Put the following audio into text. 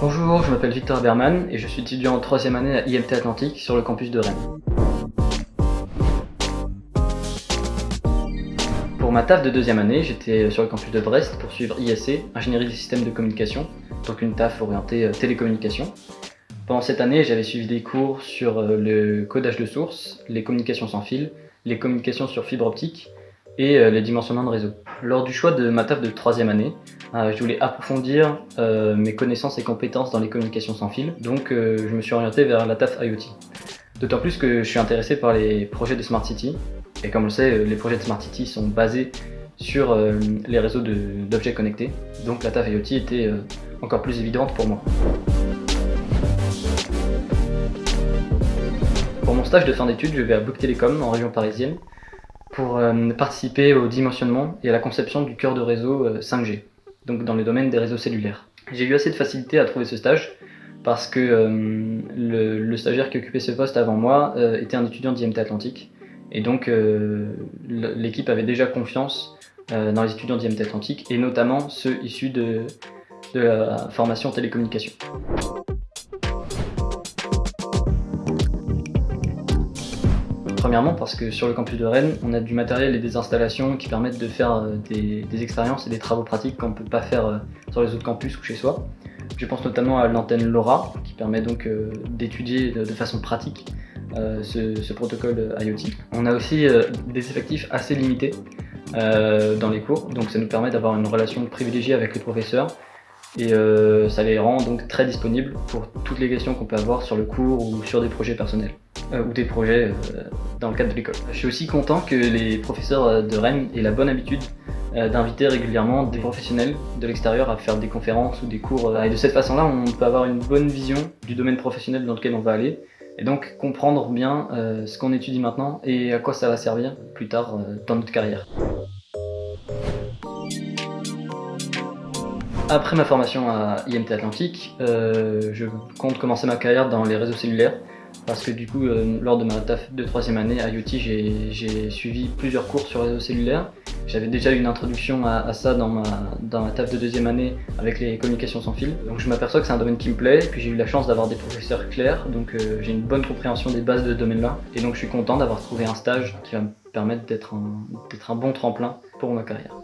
Bonjour, je m'appelle Victor Berman et je suis étudiant en troisième année à IMT Atlantique sur le campus de Rennes. Pour ma taf de deuxième année, j'étais sur le campus de Brest pour suivre ISC, Ingénierie des systèmes de communication, donc une taf orientée euh, télécommunication. Pendant cette année, j'avais suivi des cours sur euh, le codage de sources, les communications sans fil, les communications sur fibre optique et euh, les dimensionnements de réseau. Lors du choix de ma taf de troisième année, je voulais approfondir mes connaissances et compétences dans les communications sans fil, donc je me suis orienté vers la taf IoT. D'autant plus que je suis intéressé par les projets de Smart City, et comme on le sait, les projets de Smart City sont basés sur les réseaux d'objets connectés, donc la taf IoT était encore plus évidente pour moi. Pour mon stage de fin d'études, je vais à Bouygues Télécom en région parisienne pour euh, participer au dimensionnement et à la conception du cœur de réseau 5G, euh, donc dans le domaine des réseaux cellulaires. J'ai eu assez de facilité à trouver ce stage parce que euh, le, stagiaire qui occupait ce poste avant moi était un étudiant d'IMT Atlantique et donc l'équipe avait déjà confiance dans les étudiants d'IMT Atlantique et notamment ceux issus de, la formation télécommunication. Premièrement parce que sur le campus de Rennes, on a du matériel et des installations qui permettent de faire euh, des, expériences et des travaux pratiques qu'on ne peut pas faire euh, sur les autres campus ou chez soi. Je pense notamment à l'antenne LoRa qui permet donc euh, d'étudier de façon pratique ce, protocole IoT. On a aussi des effectifs assez limités dans les cours, donc ça nous permet d'avoir une relation privilégiée avec les professeurs et euh, ça les rend donc très disponibles pour toutes les questions qu'on peut avoir sur le cours ou sur des projets personnels euh, ou des projets euh, dans le cadre de l'école. Je suis aussi content que les professeurs de Rennes aient la bonne habitude d'inviter régulièrement des professionnels de l'extérieur à faire des conférences ou des cours et de cette façon-là on peut avoir une bonne vision du domaine professionnel dans lequel on va aller et donc comprendre bien ce qu'on étudie maintenant et à quoi ça va servir plus tard dans notre carrière. Après ma formation à IMT Atlantique, euh, je compte commencer ma carrière dans les réseaux cellulaires parce que du coup, euh, lors de ma taf de troisième année à IoT, j'ai suivi plusieurs cours sur réseaux cellulaires. J'avais déjà une introduction à, ça dans ma, dans ma de deuxième année avec les communications sans fil. Donc je m'aperçois que c'est un domaine qui me plaît, puis j'ai eu la chance d'avoir des professeurs clairs, donc euh, j'ai une bonne compréhension des bases de ce domaine-là. Et donc je suis content d'avoir trouvé un stage qui va me permettre d'être un, un bon tremplin pour ma carrière.